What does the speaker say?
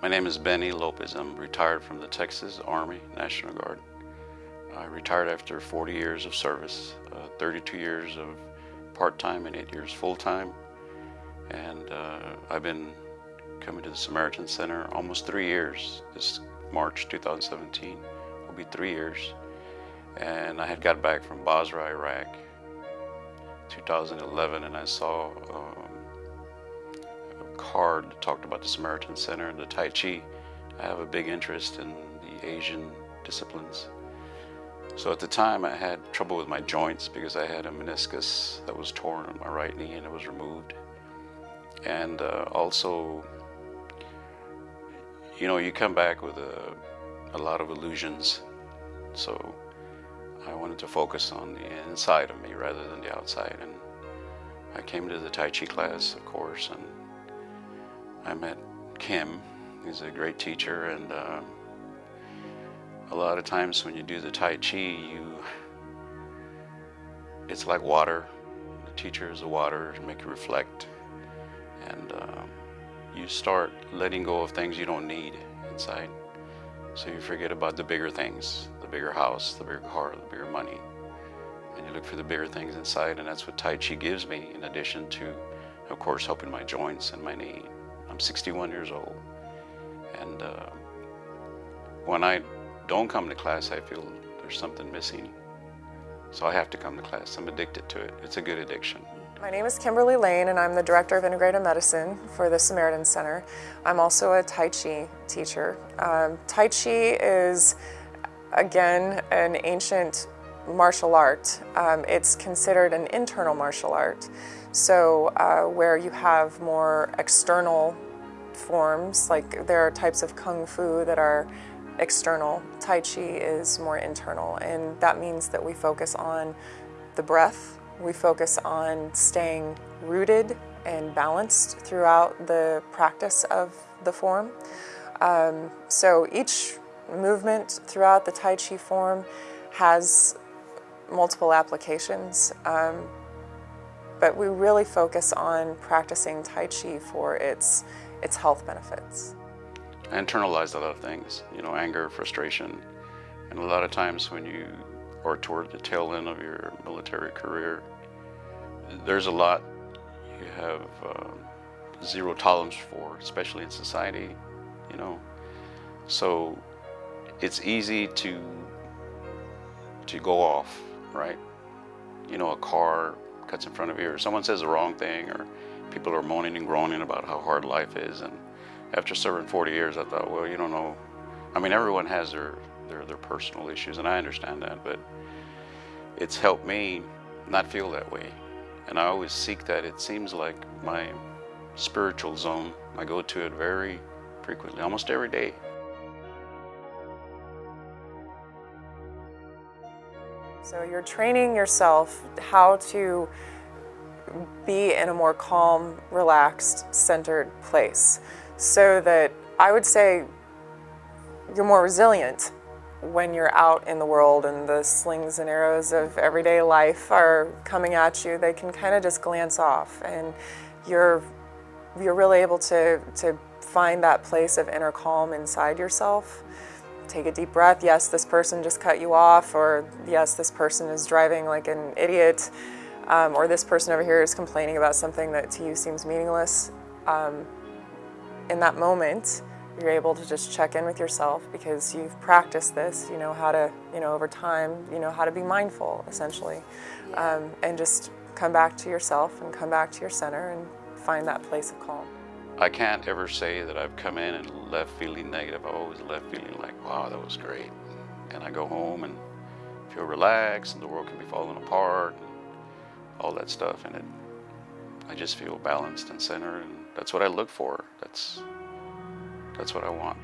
My name is Benny Lopez. I'm retired from the Texas Army National Guard. I retired after 40 years of service, uh, 32 years of part-time and eight years full-time. And uh, I've been coming to the Samaritan Center almost three years. This March 2017 will be three years. And I had got back from Basra, Iraq, 2011, and I saw a card that talked about the Samaritan Center and the Tai Chi. I have a big interest in the Asian disciplines. So at the time I had trouble with my joints because I had a meniscus that was torn on my right knee and it was removed. And uh, also, you know, you come back with a, a lot of illusions. So I wanted to focus on the inside of me rather than the outside. And I came to the Tai Chi class, of course, and I met Kim. He's a great teacher, and uh, a lot of times when you do the Tai Chi, you it's like water. The teacher is the water to make you reflect, and uh, you start letting go of things you don't need inside. So you forget about the bigger things, the bigger house, the bigger car, the bigger money. And you look for the bigger things inside, and that's what Tai Chi gives me, in addition to, of course, helping my joints and my knee. I'm 61 years old. And uh, when I don't come to class, I feel there's something missing. So I have to come to class. I'm addicted to it. It's a good addiction. My name is Kimberly Lane and I'm the Director of Integrative Medicine for the Samaritan Center. I'm also a Tai Chi teacher. Um, tai Chi is, again, an ancient martial art. Um, it's considered an internal martial art. So uh, where you have more external forms, like there are types of Kung Fu that are external. Tai Chi is more internal, and that means that we focus on the breath, we focus on staying rooted and balanced throughout the practice of the form. Um, so each movement throughout the Tai Chi form has multiple applications, um, but we really focus on practicing Tai Chi for its, its health benefits. I internalized a lot of things, you know, anger, frustration. And a lot of times when you are toward the tail end of your military career, there's a lot you have uh, zero tolerance for, especially in society, you know. So it's easy to to go off, right? You know, a car cuts in front of you, or someone says the wrong thing, or people are moaning and groaning about how hard life is, and after serving 40 years, I thought, well, you don't know. I mean, everyone has their, their, their personal issues, and I understand that, but it's helped me not feel that way. And I always seek that. It seems like my spiritual zone. I go to it very frequently, almost every day. So you're training yourself how to be in a more calm, relaxed, centered place so that I would say you're more resilient when you're out in the world and the slings and arrows of everyday life are coming at you. They can kind of just glance off and you're, you're really able to, to find that place of inner calm inside yourself. Take a deep breath. Yes, this person just cut you off or yes, this person is driving like an idiot um, or this person over here is complaining about something that to you seems meaningless. Um, in that moment, you're able to just check in with yourself because you've practiced this, you know how to, you know, over time, you know how to be mindful, essentially. Yeah. Um, and just come back to yourself and come back to your center and find that place of calm. I can't ever say that I've come in and left feeling negative. I've always left feeling like, wow, that was great. And I go home and feel relaxed and the world can be falling apart and all that stuff. And it, I just feel balanced and centered and that's what I look for. That's, that's what I want.